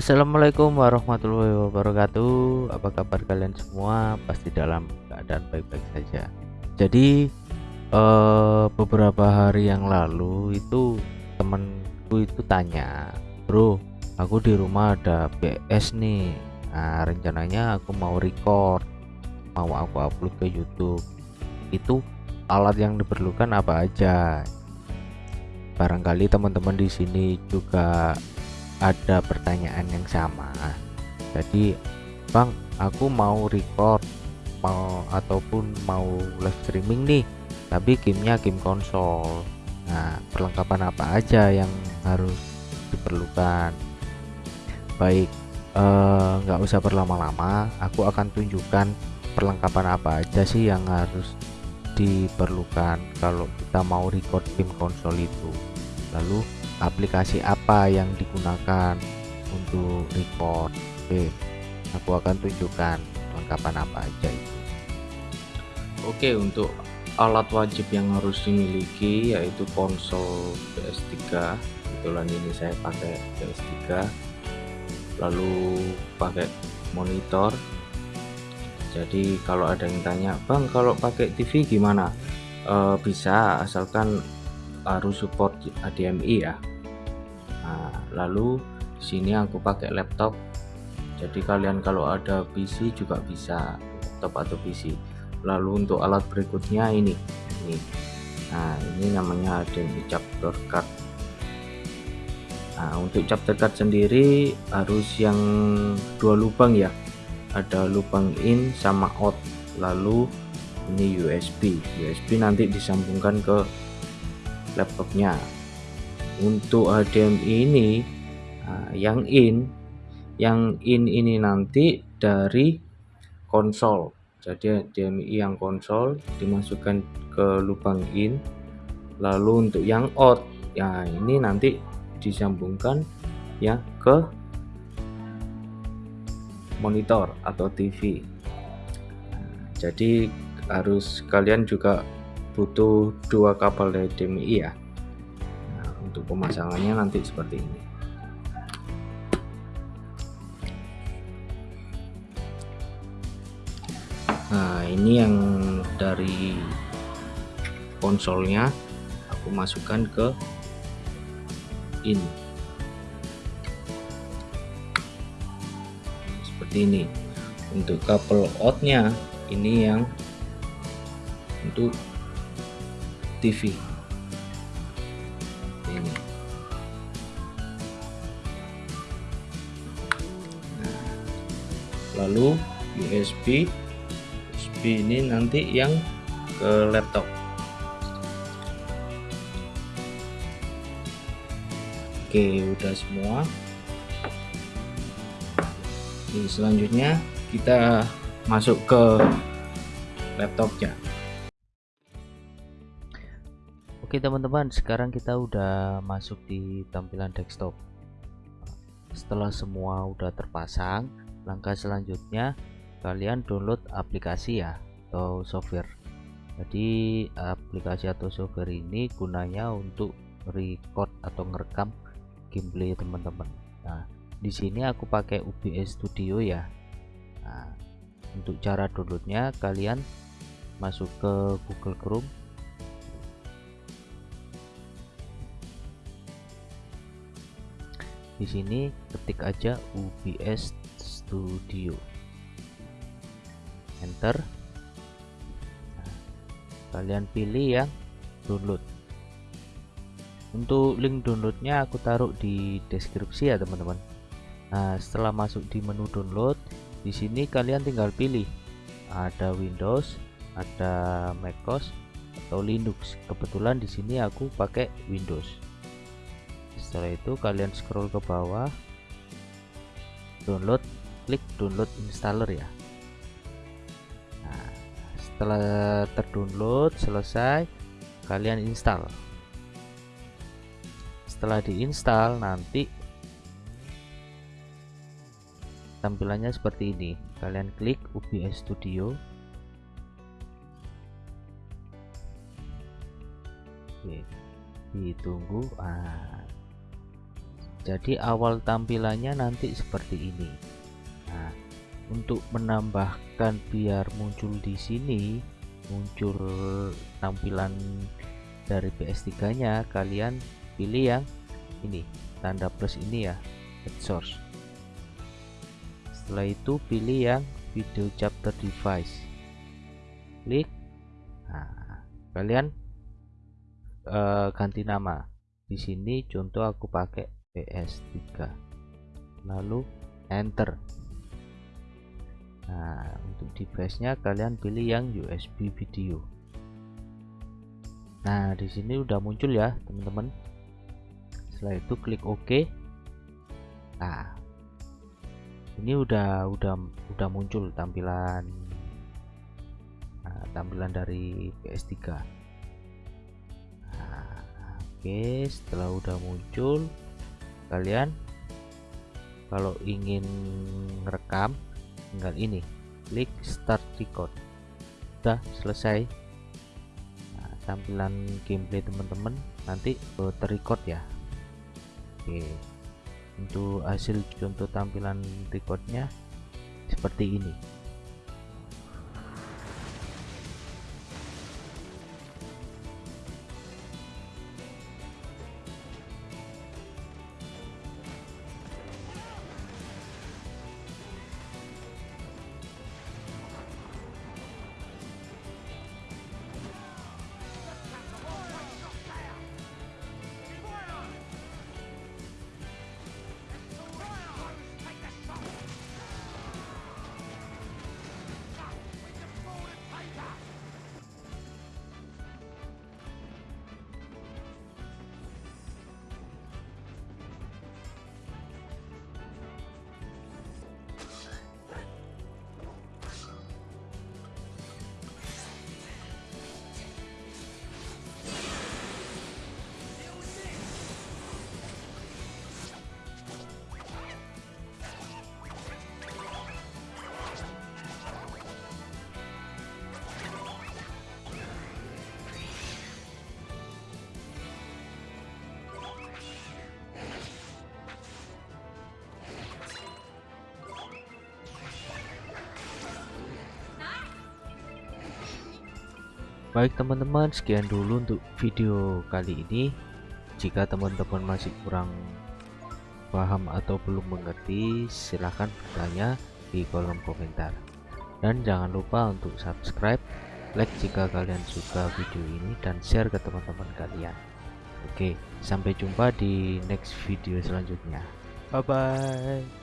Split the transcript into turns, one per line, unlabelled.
Assalamualaikum warahmatullahi wabarakatuh. Apa kabar kalian semua? Pasti dalam keadaan baik-baik saja. Jadi eh, Beberapa hari yang lalu Itu temenku itu tanya Bro aku di rumah ada BS nih. Nah rencananya aku mau record Mau aku upload ke Youtube. Itu alat yang diperlukan apa aja? Barangkali teman-teman di sini juga ada pertanyaan yang sama. Jadi Bang aku mau record mau ataupun mau live streaming nih tapi gamenya game konsol. Nah perlengkapan apa aja yang harus diperlukan? Baik eh, nggak eh, usah berlama-lama aku akan tunjukkan perlengkapan apa aja sih yang harus diperlukan kalau kita mau record game konsol itu. Lalu aplikasi apa yang digunakan untuk record oke aku akan tunjukkan lengkapan apa aja itu. Oke untuk alat wajib yang harus dimiliki yaitu konsol PS3 kebetulan ini saya pakai PS3 lalu pakai monitor. Jadi kalau ada yang tanya Bang kalau pakai TV gimana? E, bisa asalkan harus support HDMI ya nah, lalu di sini aku pakai laptop. Jadi kalian kalau ada PC juga bisa laptop atau PC lalu untuk alat berikutnya ini ini. Nah ini namanya HDMI chapter card. Nah untuk chapter card sendiri harus yang dua lubang ya. Ada lubang in sama out. Lalu ini USB USB nanti disambungkan ke laptopnya untuk HDMI ini nah, yang in yang in ini nanti dari konsol. Jadi HDMI yang konsol dimasukkan ke lubang in lalu untuk yang out. Ya ini nanti disambungkan ya ke monitor atau TV nah, jadi harus kalian juga butuh dua kabel HDMI ya untuk pemasangannya nanti seperti ini. Nah ini yang dari konsolnya aku masukkan ke ini. Seperti ini. Untuk kabel outnya ini yang untuk TV lalu USB USB ini nanti yang ke laptop. Oke udah semua. Ini selanjutnya kita masuk ke laptopnya.
Oke teman-teman sekarang kita udah masuk di tampilan desktop. Setelah semua udah terpasang langkah selanjutnya kalian download aplikasi ya atau software. Jadi aplikasi atau software ini gunanya untuk record atau ngerekam gameplay teman-teman. Nah di sini aku pakai UBS Studio ya. Nah, untuk cara downloadnya kalian masuk ke Google Chrome. Di sini ketik aja UBS Studio. Enter. Nah, kalian pilih yang download. Untuk link downloadnya aku taruh di deskripsi ya teman-teman. Nah setelah masuk di menu download di sini kalian tinggal pilih. Ada Windows ada MacOS atau Linux. Kebetulan di sini aku pakai Windows. Setelah itu kalian scroll ke bawah. Download klik download installer ya. Nah, setelah terdownload selesai kalian install. Setelah diinstal nanti tampilannya seperti ini. Kalian klik UBS Studio. Oke, ditunggu. Ah. Jadi awal tampilannya nanti seperti ini nah untuk menambahkan biar muncul di sini muncul tampilan dari PS3 nya kalian pilih yang ini tanda plus ini ya head source. Setelah itu pilih yang video chapter device. Klik. Nah kalian uh, ganti nama. Di sini contoh aku pakai PS3 lalu enter nah untuk device nya kalian pilih yang USB video. Nah di sini udah muncul ya teman-teman. Setelah itu klik OK. Nah ini udah udah udah muncul tampilan. Nah, tampilan dari PS3 nah, oke setelah udah muncul kalian kalau ingin rekam tinggal ini. Klik start record. Udah selesai. Nah, tampilan gameplay teman-teman. Nanti terrecord ya. Oke. Untuk hasil contoh tampilan recordnya seperti ini Baik teman-teman sekian dulu untuk video kali ini. Jika teman-teman masih kurang paham atau belum mengerti silahkan bertanya di kolom komentar. Dan jangan lupa untuk subscribe like jika kalian suka video ini dan share ke teman-teman kalian. Oke sampai jumpa di next video selanjutnya. Bye bye